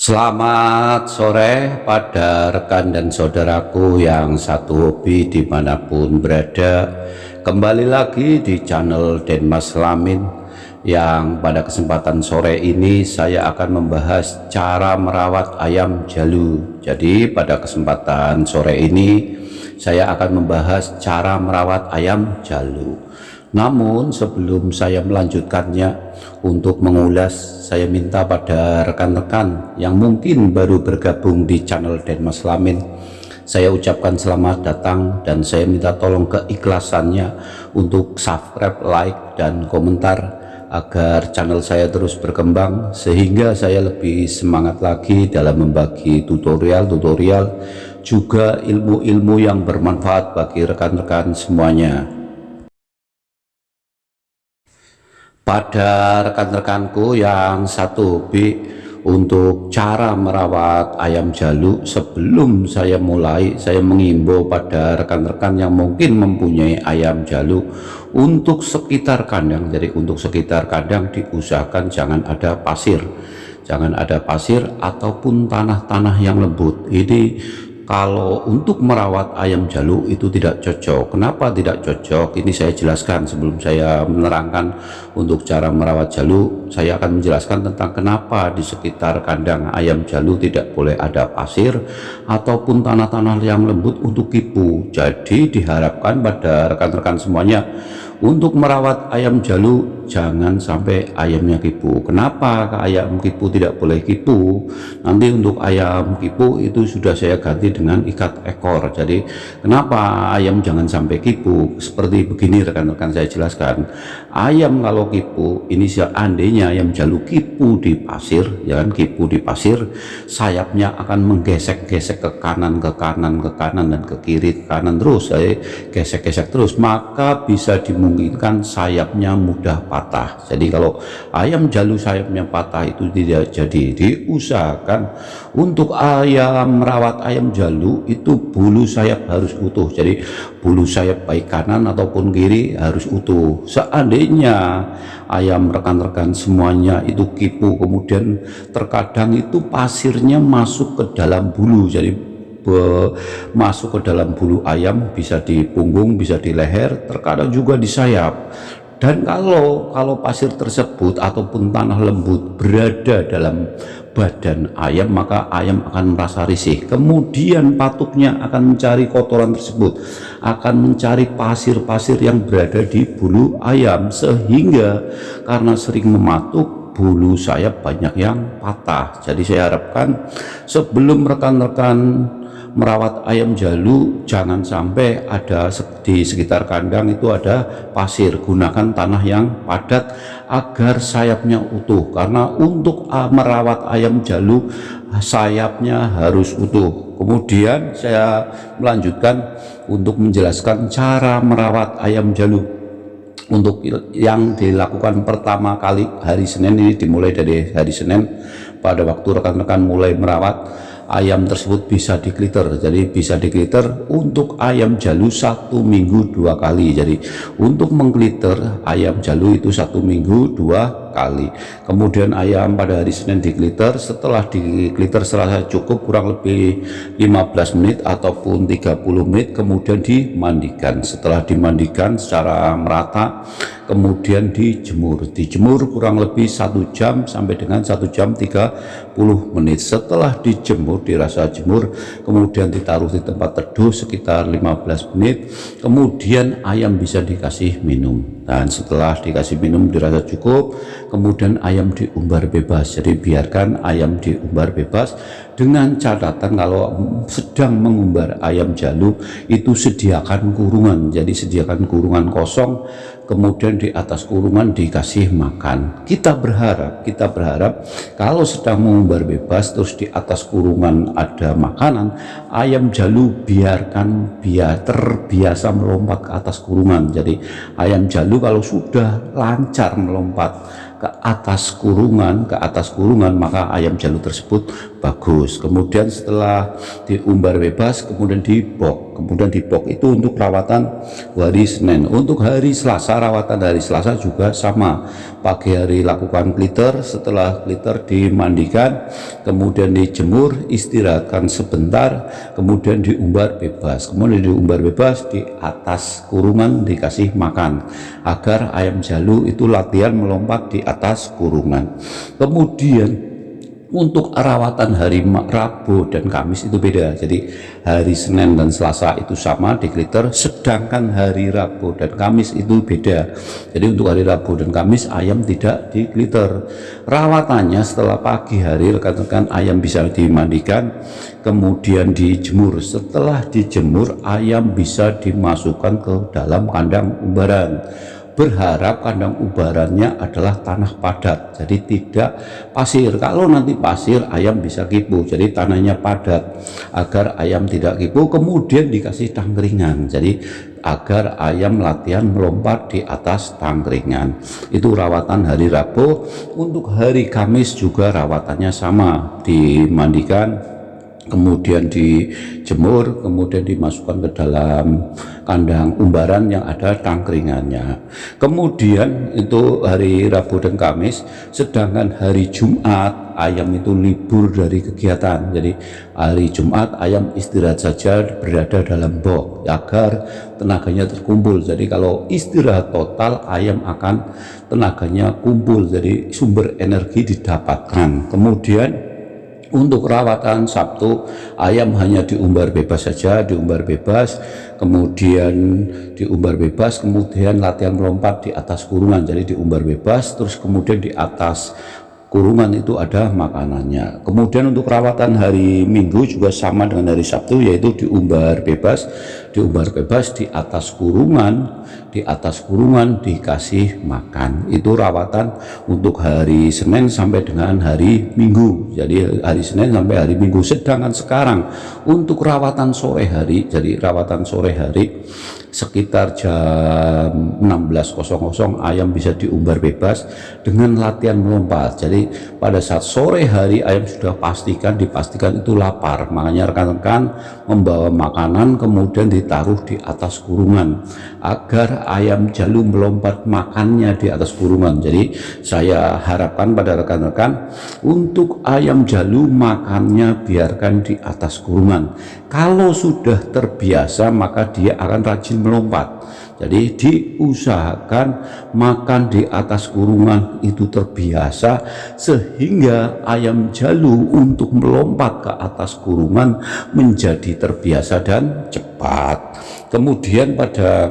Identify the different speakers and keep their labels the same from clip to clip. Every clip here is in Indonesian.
Speaker 1: Selamat sore pada rekan dan saudaraku yang satu hobi di mana pun berada. Kembali lagi di channel Denmas Lamin Yang pada kesempatan sore ini saya akan membahas cara merawat ayam jalu. Jadi pada kesempatan sore ini saya akan membahas cara merawat ayam jalu. Namun sebelum saya melanjutkannya untuk mengulas saya minta pada rekan-rekan yang mungkin baru bergabung di channel Denmas Lamin saya ucapkan selamat datang dan saya minta tolong keikhlasannya untuk subscribe, like, dan komentar agar channel saya terus berkembang sehingga saya lebih semangat lagi dalam membagi tutorial-tutorial juga ilmu-ilmu yang bermanfaat bagi rekan-rekan semuanya pada rekan-rekanku yang satu hobi untuk cara merawat ayam jalu sebelum saya mulai saya mengimbau pada rekan-rekan yang mungkin mempunyai ayam jalu untuk sekitar kandang. Jadi untuk sekitar kandang diusahakan jangan ada pasir. Jangan ada pasir ataupun tanah-tanah yang lembut. Ini kalau untuk merawat ayam jalu itu tidak cocok. Kenapa tidak cocok? Ini saya jelaskan sebelum saya menerangkan untuk cara merawat jalu saya akan menjelaskan tentang kenapa di sekitar kandang ayam jalu tidak boleh ada pasir ataupun tanah-tanah yang lembut untuk kipu. Jadi diharapkan pada rekan-rekan semuanya untuk merawat ayam jalu jangan sampai ayamnya kipu. Kenapa ayam kipu tidak boleh kipu? Nanti untuk ayam kipu itu sudah saya ganti dengan ikat ekor. Jadi kenapa ayam jangan sampai kipu? Seperti begini rekan-rekan saya jelaskan. Ayam kalau kipu ini seandainya ayam jalu kipu di pasir ya kan kipu di pasir sayapnya akan menggesek-gesek ke kanan ke kanan ke kanan dan ke kiri ke kanan terus saya gesek-gesek terus. Maka bisa dimulai memungkinkan sayapnya mudah patah jadi kalau ayam jalu sayapnya patah itu tidak jadi diusahakan untuk ayam merawat ayam jalu itu bulu sayap harus utuh. Jadi bulu sayap baik kanan ataupun kiri harus utuh. Seandainya ayam rekan-rekan semuanya itu kipu kemudian terkadang itu pasirnya masuk ke dalam bulu. Jadi masuk ke dalam bulu ayam bisa di punggung bisa di leher terkadang juga di sayap dan kalau kalau pasir tersebut ataupun tanah lembut berada dalam badan ayam maka ayam akan merasa risih. Kemudian patuknya akan mencari kotoran tersebut akan mencari pasir-pasir yang berada di bulu ayam sehingga karena sering mematuk bulu sayap banyak yang patah. Jadi saya harapkan sebelum rekan-rekan merawat ayam jalu jangan sampai ada di sekitar kandang itu ada pasir. Gunakan tanah yang padat agar sayapnya utuh. Karena untuk ah, merawat ayam jalu sayapnya harus utuh. Kemudian saya melanjutkan untuk menjelaskan cara merawat ayam jalu. Untuk yang dilakukan pertama kali hari Senin ini dimulai dari hari Senin. Pada waktu rekan-rekan mulai merawat ayam tersebut bisa dikliter jadi bisa dikliter untuk ayam jalu satu minggu dua kali. Jadi untuk mengkliter ayam jalu itu satu minggu dua kali. Kemudian ayam pada hari Senin dikliter setelah dikliter setelah cukup kurang lebih 15 menit ataupun 30 menit kemudian dimandikan. Setelah dimandikan secara merata kemudian dijemur. Dijemur kurang lebih satu jam sampai dengan satu jam 30 menit. Setelah dijemur dirasa jemur kemudian ditaruh di tempat teduh sekitar 15 menit kemudian ayam bisa dikasih minum dan setelah dikasih minum dirasa cukup kemudian ayam diumbar bebas. Jadi biarkan ayam diumbar bebas dengan catatan kalau sedang mengumbar ayam jalu itu sediakan kurungan. Jadi sediakan kurungan kosong kemudian di atas kurungan dikasih makan. Kita berharap kita berharap kalau sedang mengumbar bebas terus di atas kurungan ada makanan ayam jalu biarkan biar terbiasa melompat ke atas kurungan. Jadi ayam jalu kalau sudah lancar melompat ke atas kurungan ke atas kurungan maka ayam jalu tersebut bagus. Kemudian setelah diumbar bebas kemudian dibok kemudian di box itu untuk rawatan hari Senin. Untuk hari Selasa rawatan hari Selasa juga sama. Pagi hari lakukan glitter setelah glitter dimandikan kemudian dijemur istirahatkan sebentar kemudian diumbar bebas. Kemudian diumbar bebas di atas kurungan dikasih makan agar ayam jalu itu latihan melompat di atas kurungan. Kemudian untuk rawatan hari Rabu dan Kamis itu beda. Jadi hari Senin dan Selasa itu sama di glitter sedangkan hari Rabu dan Kamis itu beda. Jadi untuk hari Rabu dan Kamis ayam tidak di glitter. Rawatannya setelah pagi hari rekan-rekan ayam bisa dimandikan kemudian dijemur. Setelah dijemur ayam bisa dimasukkan ke dalam kandang umbaran berharap kandang ubarannya adalah tanah padat jadi tidak pasir. Kalau nanti pasir ayam bisa kipu jadi tanahnya padat agar ayam tidak kipu. Kemudian dikasih tangkringan jadi agar ayam latihan melompat di atas tangkringan. Itu rawatan hari Rabu. Untuk hari Kamis juga rawatannya sama dimandikan kemudian dijemur, kemudian dimasukkan ke dalam kandang umbaran yang ada tangkringannya. Kemudian itu hari Rabu dan Kamis, sedangkan hari Jumat ayam itu libur dari kegiatan. Jadi hari Jumat ayam istirahat saja berada dalam box agar tenaganya terkumpul. Jadi kalau istirahat total ayam akan tenaganya kumpul, jadi sumber energi didapatkan. Kemudian untuk rawatan Sabtu ayam hanya diumbar bebas saja diumbar bebas kemudian diumbar bebas kemudian latihan melompat di atas kurungan jadi diumbar bebas terus kemudian di atas kurungan itu ada makanannya. Kemudian untuk rawatan hari Minggu juga sama dengan hari Sabtu yaitu diumbar bebas. Diumbar bebas di atas kurungan di atas kurungan dikasih makan. Itu rawatan untuk hari Senin sampai dengan hari Minggu. Jadi hari Senin sampai hari Minggu. Sedangkan sekarang untuk rawatan sore hari jadi rawatan sore hari sekitar jam 16.00 ayam bisa diumbar bebas dengan latihan melompat. Jadi pada saat sore hari ayam sudah pastikan dipastikan itu lapar. Makanya rekan-rekan membawa makanan kemudian ditaruh di atas kurungan agar ayam jalu melompat makannya di atas kurungan. Jadi saya harapkan pada rekan-rekan untuk ayam jalu makannya biarkan di atas kurungan. Kalau sudah terbiasa maka dia akan rajin melompat. Jadi diusahakan makan di atas kurungan itu terbiasa sehingga ayam jalu untuk melompat ke atas kurungan menjadi terbiasa dan cepat. Kemudian pada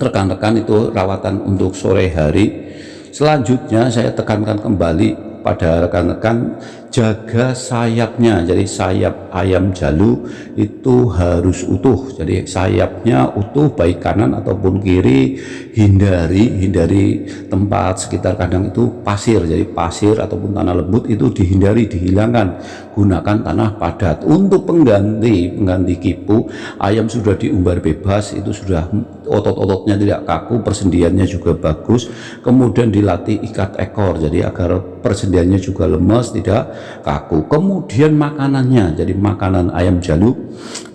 Speaker 1: rekan-rekan itu rawatan untuk sore hari. Selanjutnya saya tekankan kembali pada rekan-rekan jaga sayapnya. Jadi sayap ayam jalu itu harus utuh. Jadi sayapnya utuh baik kanan ataupun kiri hindari hindari tempat sekitar kandang itu pasir. Jadi pasir ataupun tanah lembut itu dihindari dihilangkan. Gunakan tanah padat. Untuk pengganti pengganti kipu ayam sudah diumbar bebas itu sudah otot-ototnya tidak kaku persendiannya juga bagus. Kemudian dilatih ikat ekor. Jadi agar persendiannya juga lemas tidak kaku. Kemudian makanannya jadi makanan ayam jaluk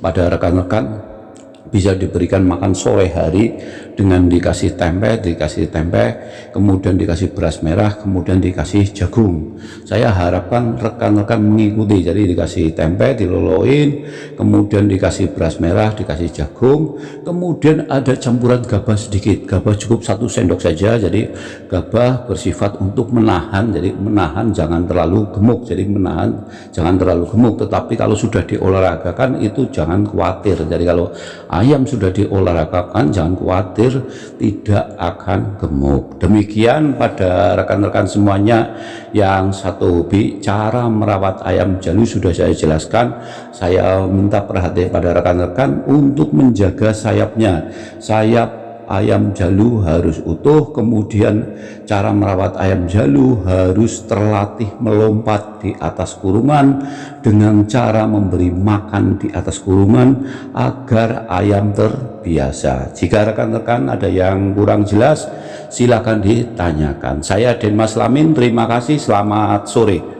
Speaker 1: pada rekan-rekan bisa diberikan makan sore hari dengan dikasih tempe, dikasih tempe, kemudian dikasih beras merah, kemudian dikasih jagung. Saya harapkan rekan-rekan mengikuti, jadi dikasih tempe, diloloin, kemudian dikasih beras merah, dikasih jagung, kemudian ada campuran gabah sedikit, gabah cukup satu sendok saja, jadi gabah bersifat untuk menahan, jadi menahan jangan terlalu gemuk, jadi menahan jangan terlalu gemuk, tetapi kalau sudah diolahragakan itu jangan khawatir, jadi kalau ayam sudah diolahragakan jangan khawatir tidak akan gemuk. Demikian pada rekan-rekan semuanya yang satu hobi cara merawat ayam jalu sudah saya jelaskan. Saya minta perhatian pada rekan-rekan untuk menjaga sayapnya. Sayap ayam jalu harus utuh kemudian cara merawat ayam jalu harus terlatih melompat di atas kurungan dengan cara memberi makan di atas kurungan agar ayam terbiasa. Jika rekan-rekan ada yang kurang jelas silakan ditanyakan. Saya Denmas Lamin terima kasih selamat sore